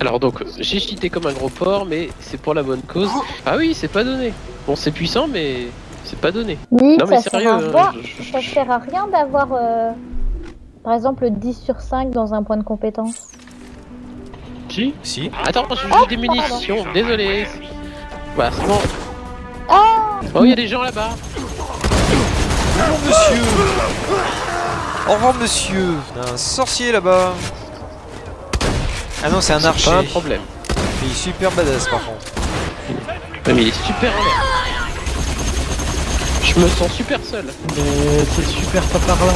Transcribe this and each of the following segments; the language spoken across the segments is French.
Alors donc, j'ai cheaté comme un gros porc, mais c'est pour la bonne cause. Ah oui, c'est pas donné. Bon, c'est puissant, mais c'est pas donné. Oui, Non, mais ça, sérieux, à voir- je- je- ça sert à rien d'avoir, euh, par exemple, 10 sur 5 dans un point de compétence. Si Si. Attends, j'ai Oh, des munitions, désolé. Voilà, c'est bon. Oh Oh, il y a des gens là-bas. Bonjour monsieur Au revoir monsieur Il y a un sorcier là-bas Ah non, c'est un archer. pas un problème. Il est super badass par contre. Ouais, mais il est super. Je me sens super seul. Mais c'est super pas par là.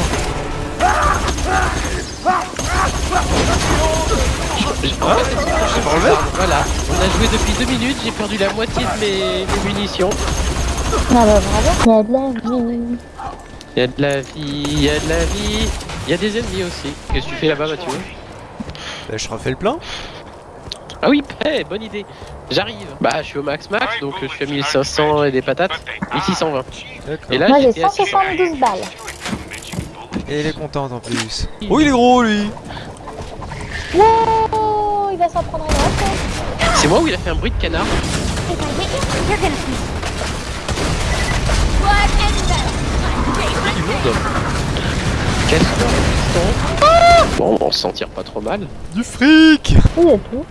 Voilà, on a joué depuis deux minutes, j'ai perdu la moitié de mes, mes munitions. Ah bah bravo. Il y a de la vie. Il y a de la vie, il y a de la vie. Il y a des ennemis aussi. Qu'est-ce que tu fais là-bas, Mathieu? Bah, je refais le plein. Ah oui, hey, bonne idée. J'arrive. Bah, je suis au max max, donc euh, je suis à 1500 et des patates. 1620. D'accord. Et là, Moi j'ai j'étais à 600. 172 balles. Et il est contente en plus. Oh, il est gros lui Wow, il va s'en prendre un. C'est moi où il a fait un bruit de canard Castor, piston. Bon, on s'en tire pas trop mal. Du fric Oui, tout.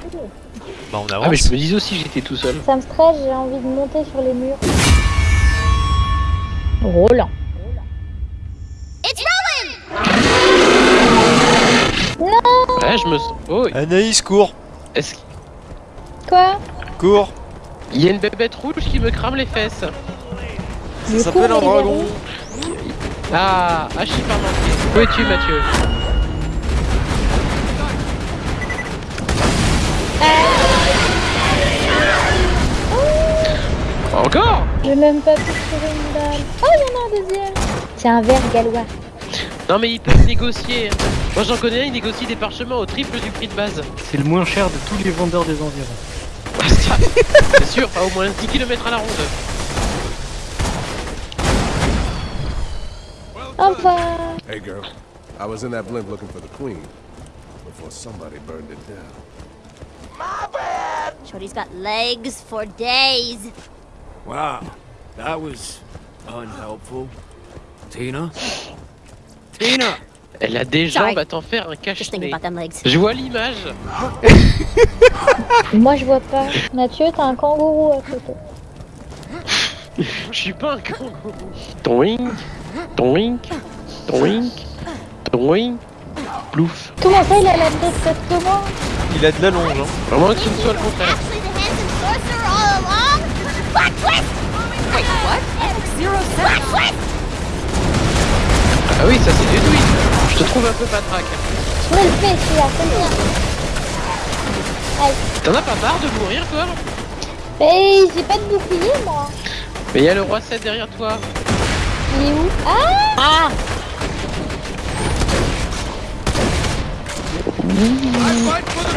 Bah, on Ah, mais avance. je me disais aussi que j'étais tout seul. Ça me stresse, j'ai envie de monter sur les murs. Roland. Ouais, je me sens. Oh, Anaïs, cours est-ce Quoi? Cours qu'il y a une bébête rouge qui me crame les fesses Ça s'appelle un on dragon Ah, ah, je suis pas manqué. Où es-tu, Mathieu? Encore J'ai même pas pu tirer une balle. Oh, il y en a un deuxième. C'est un verre gallois. Non, mais ils peuvent négocier. Moi, j'en connais un, il négocie des parchemins au triple du prix de base. C'est le moins cher de tous les vendeurs des environs. Ah, C'est sûr, pas au moins 10 km à la ronde. Au revoir. Hey, girl. I was in that blimp looking for the queen before somebody burned it down. Shorty's got legs for days. Wow, that was unhelpful. Tina? Tina! Elle a des Sorry. jambes à t'en faire un legs. Je vois l'image. Moi, je vois pas. Mathieu, t'as un kangourou à côté. Je suis pas un kangourou. Toink, toink, toink, toink, plouf. Comment ça, il a la tête que moi Il a de la longe, hein. Vraiment que ce ne soit le contraire. Ah oui, ça c'est du tweet. Je te trouve un peu patraque. Je me le fais, c'est. T'en as pas marre de mourir, toi Mais j'ai pas de bouclier, moi. Mais il y a le roi 7 derrière toi. Il est où? Ah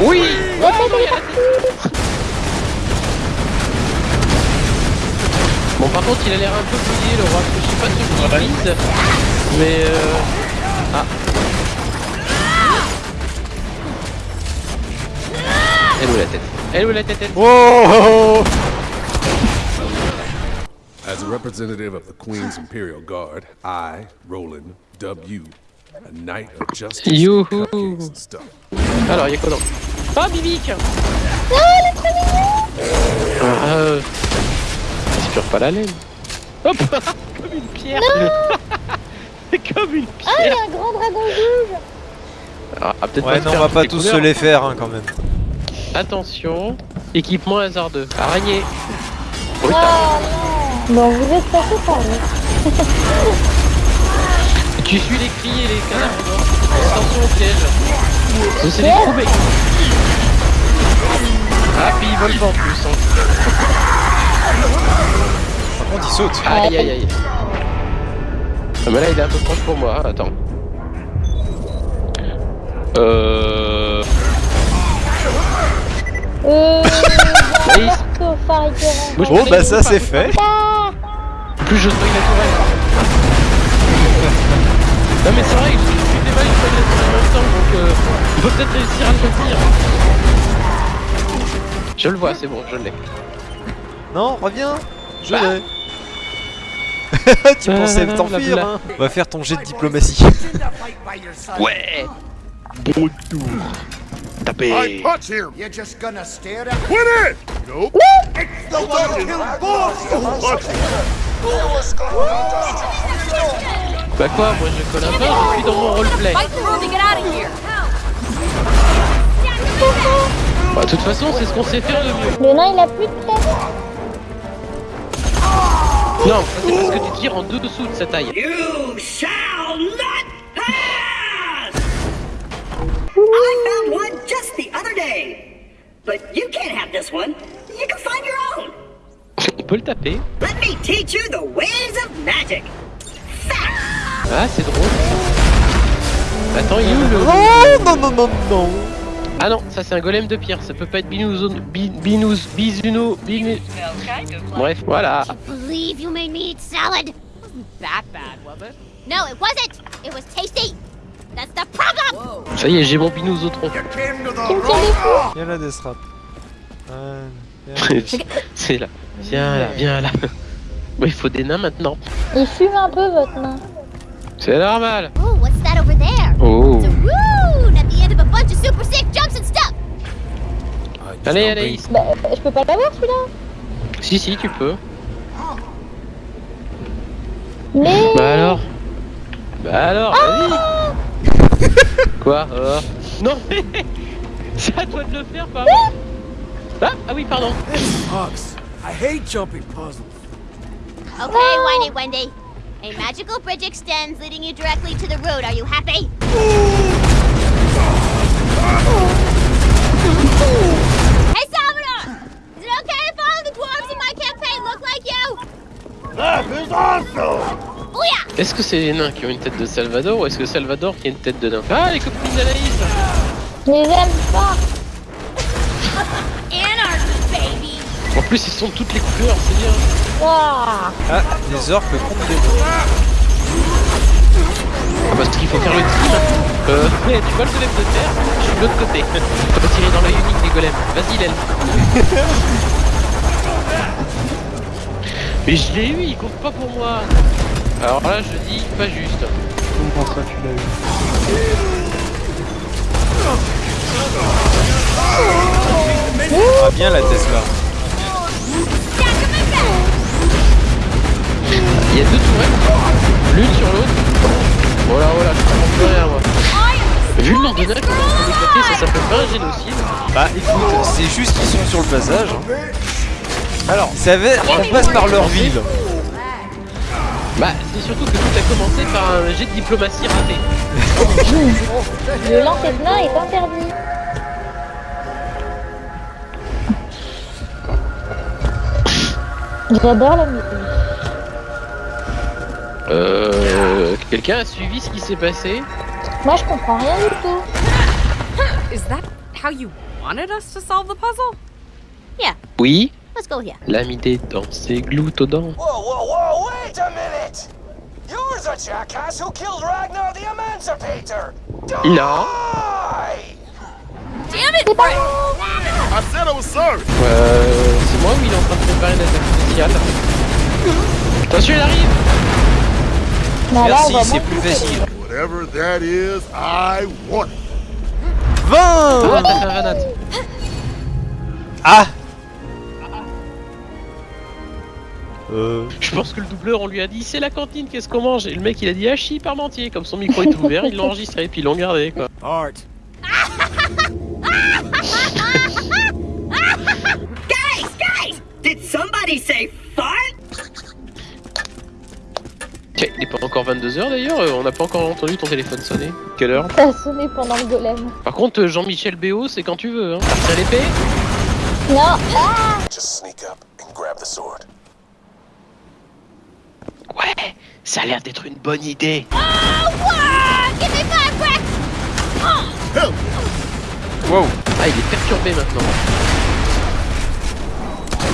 Oui. Bon, par contre, il a l'air un peu fouillé, le roi. Je sais pas ce qu'il vise. Mais euh... Ah. Elle est où la tête Elle est où la tête elle As a representative of the Queen's Imperial Guard, I, Roland, dub Youhou. Alors, il y a quoi dans... Ah, Bibic Ah, euh... Respire pas la laine. Hop Comme une pierre Comme une Ah, il y pierre a un grand dragon rouge. Ah, ah, peut-être Ouais, non, on va pas tous se les faire, hein, quand même. Attention, équipement hasardeux. Araignée. Oh non. Bon, vous êtes passé par là. Tu suis les cris et les canards morts. Attention au piège. Ça, C'est des trous mecs. Ah, puis ils volent pas en plus. hein. Par contre, il saute. Aïe aïe aïe. Ah, mais là, il est un peu proche pour moi. hein, Attends. Euh. Euh. Moi, Oh, bah ça, c'est fait. Plus je soigne la tourelle. Non, mais c'est vrai que je suis des tourelle en même temps, donc euh, il faut peut-être réussir à le tenir. Je le vois, c'est bon, je l'ai. Non, reviens Je Bah. l'ai Tu pensais Ah, t'enfuir, hein On va faire ton jet de diplomatie. Ouais Bon tour Tapez punch him. You're just gonna stare at Win it. Nope. the one! Bah quoi, moi je colle un peu, je suis dans mon roleplay. Bah de toute façon, c'est ce qu'on sait faire de mieux. Le nain, il a plus de tête. Non, c'est parce que tu tires en dessous de sa taille. You shall not pass! I found one just the other day. But you can't have this one. You can find your own. On peut le taper. Let me teach you the ways of magic. Ah, c'est drôle. Attends, il est où le... Oh non, non, non, non Ah non, ça c'est un golem de pierre, ça peut pas être Binouzo... Bi- Binous... Bizuno... Binu... Bref, voilà. Ça y est, j'ai mon des coups. Viens là, Desrap. Euh, c'est là. Viens là, viens là. Il faut des nains maintenant. Il fume un peu, votre nain. C'est normal. Oh, what's that over there? Oh. It's a rune at the end of a bunch of super sick jumps and stuff. Allez, allez. Bah, je peux pas l'avoir, celui-là. Si, si, tu peux. Mais... Bah alors Bah alors, vas-y Quoi oh. Non mais C'est à toi de le faire, pardon ah, ah oui, pardon I hate jumping puzzles. Okay, Whiny Wendy. A magical bridge extends, leading you directly to the road. Are you happy? hey, Salvador! Is it okay if all the dwarves in my campaign look like you? That is awesome! Booyah! Est-ce que c'est les nains qui ont une tête de Salvador ou est-ce que Salvador qui a une tête de nain? Ah, les copines d'Anaïs Je les aime pas. En plus, ils sont de toutes les couleurs, c'est bien. Ah, des orques contre des nains. Ah, parce qu'il faut faire le tir Euh, ouais, tu vois le golem de terre Je suis de l'autre côté. Faut pas tirer dans l'œil unique des golems. Vas-y, l'aile Mais je l'ai eu, il compte pas pour moi. Alors là, je dis pas juste. Comment ça, tu l'as eu? Ah, bien la Tesla. Il y a deux tourelles, l'une sur l'autre. Oh là, oh là, je comprends plus rien moi. Vu le nombre de nains qu'on ça s'appelle pas un génocide. Bah écoute, c'est juste qu'ils sont sur le passage. hein. Alors, ça va, on passe par leur ville. Bah, c'est surtout que tout a commencé par un jet de diplomatie raté. Le lancer de est interdit. J'adore la musique. Euh. Quelqu'un a suivi ce qui s'est passé Moi, je comprends rien du tout. Is that how you wanted us to solve the puzzle? Oui, Let's go here. l'ami des dents, c'est gloutodent. Whoa, whoa, whoa, wait a minute! You're the jackass who killed Ragnar the Emancipator! Non! Damn it, Brett! I said I was sorry. Euh. C'est moi ou il est en train de préparer une attaque spéciale? Attention, il arrive Merci, c'est plus facile. Whatever that is, I want it. 20 Ah, Ah Euh... Je pense que le doubleur, on lui a dit c'est la cantine, qu'est-ce qu'on mange? Et le mec il a dit hachis parmentier, comme son micro est ouvert, ils l'ont enregistré, puis ils l'ont gardé quoi. Art. Guys, guys! Did somebody say fart? Tiens, il est pas encore 22h d'ailleurs, euh, on n'a pas encore entendu ton téléphone sonner. Quelle heure Ça a sonné pendant le golem. Par contre, euh, Jean-Michel Béo, c'est quand tu veux, hein. T'as l'épée? Non. Ah Just sneak up and grab the sword. Ouais, ça a l'air d'être une bonne idée. Oh, what? Give me five, Brett! Wow Ah, il est perturbé maintenant.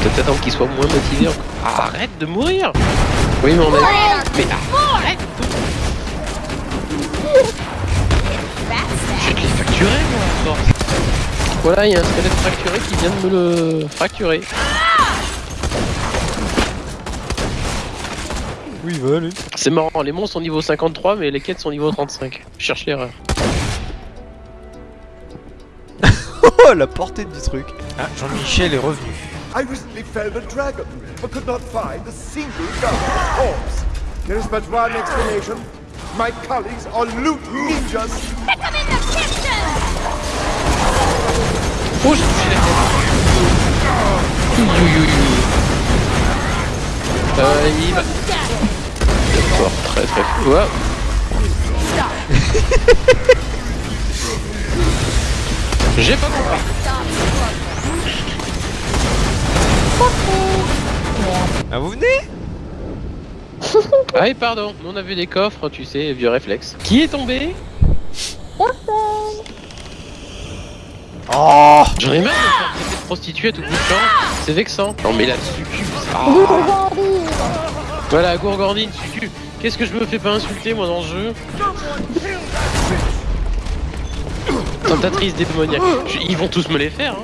Peut-être attendre qu'il soit moins motivé encore. Ah, arrête de mourir Oui, mais on a... Mais vais te les facturer, moi, à force. Voilà, il y a un squelette fracturé qui vient de me le fracturer. Oui, va lui. C'est marrant, les monstres sont niveau 53, mais les quêtes sont niveau 35. Je cherche l'erreur. Oh, la portée du truc. Ah, Jean-Michel est revenu. I recently felled a dragon, but could not find a single guarded corpse. There is but one explanation. My colleagues are loot ninjas. In the kitchen! Oh, j'ai. Euh, il très très fort. J'ai pas compris. Ah, vous venez? Ah, et pardon, on a vu des coffres, tu sais, vieux réflexe. Qui est tombé? Oh J'en ai marre de faire traiter de prostituée à tout bout de champ. C'est vexant. Non, mais la succube. Ah. Voilà, gourgandine, succube. Qu'est-ce que je me fais pas insulter moi dans ce jeu? Tentatrice démoniaque. Je- Ils vont tous me les faire. Hein.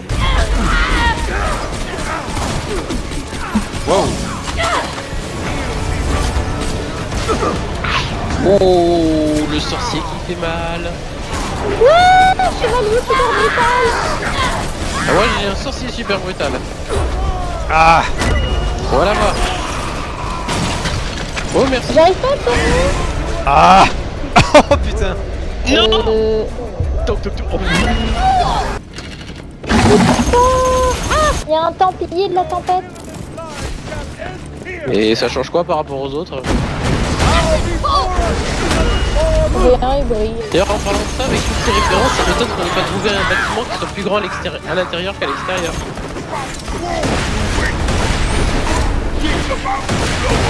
Wow Oh, le sorcier qui fait mal. Wouh, chevalier super brutal. Ah, moi j'ai un sorcier super brutal. Ah Voilà voir. Oh merci. J'arrive pas à. Ah Oh putain Non Euh, Toc, toc, toc. Oh. Ah, il y a un templier de la tempête. Et ça change quoi par rapport aux autres? D'ailleurs en parlant de ça, avec toutes ces références, ça m'étonne qu'on n'ait pas trouvé un bâtiment qui soit plus grand à l'intérieur qu'à l'extérieur.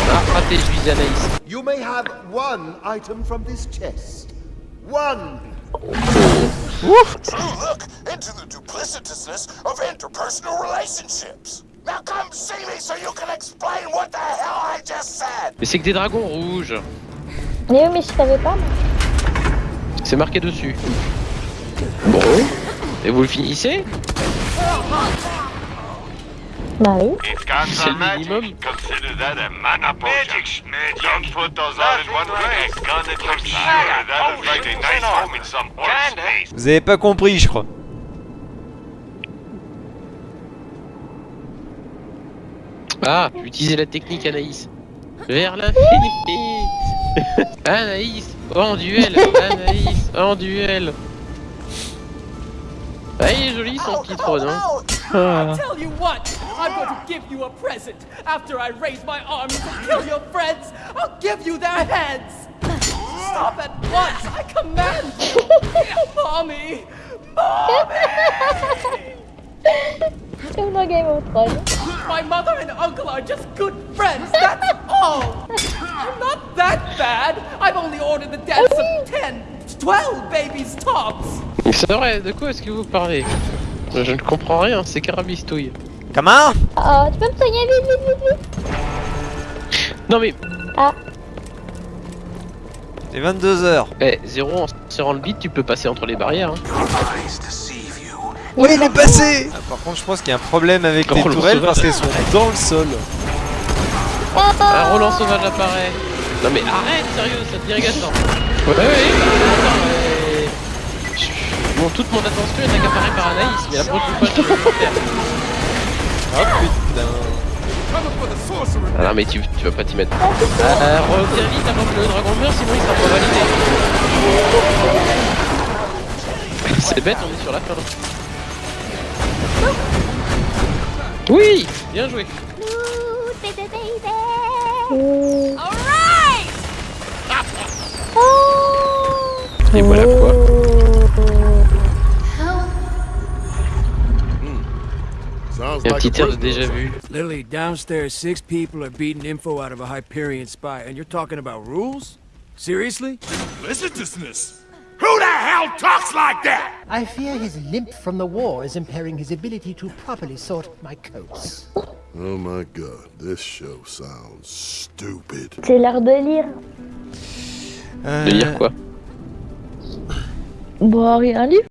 Ah, raté, je visais Anaïs. You may have one item from this chest. One. Look into the duplicitousness of interpersonal relationships. Now come see me so you can explain what the hell I just said. Mais c'est que des dragons rouges. Mais oui, mais je savais pas. C'est marqué dessus. Bon. Et vous le finissez? Bah oui. C'est le minimum. Consider that a mana potion. Don't put those all in one place. Gonna I'm sure that'll find a nice home in some horse space. Vous avez pas compris, je crois. Ah, utiliser la technique Anaïs. Vers l'infini. Anaïs, en duel. Anaïs, en duel. Ah, il est joli son petit trône. Hein. Ah. Tell you what, I'm going to give you a present. After I raise my army to kill your friends, I'll give you their heads. Stop at once, I command you. Mommy, mommy. Game of Thrones. My mother and uncle are just good friends, that's all. I'm not that bad. I've only ordered the deaths of 10, 12 babies tops. C'est vrai, de quoi est-ce que vous parlez? Je ne comprends rien, c'est carabistouille. Comment Ah, tu peux me soigner vite, vite, vite, vite. Non mais, Ah, C'est 22h. eh, zéro en serrant le beat, tu peux passer entre les barrières. Hein. Oui, il est passé Ah, Par contre, je pense qu'il y a un problème avec les le tourelles sauvage. parce qu'elles sont dans le sol. Un Roland sauvage apparaît. Non mais arrête, sérieux, ça devient agaçant. Ouais, ouais, ouais. Je- Bon, toute mon attention est accaparée par Anaïs, mais la prochaine fois, je vais le faire. Oh putain. Ah non, mais tu, tu vas pas t'y mettre. Euh, reviens vite avant que le dragon meure, sinon il sera pas validé. C'est bête, on est sur la fin. Oui Bien joué. Et voilà quoi. A un petit a tir de déjà vu. Lily, downstairs, six people are beating info out of a Hyperion spy, and you're talking about rules? Seriously? The hell talks like that? I fear his limp from the war is impairing his ability to properly sort my coats. Oh my god, this show sounds stupid. c'est l'heure de lire. De lire quoi Bon, rien lire.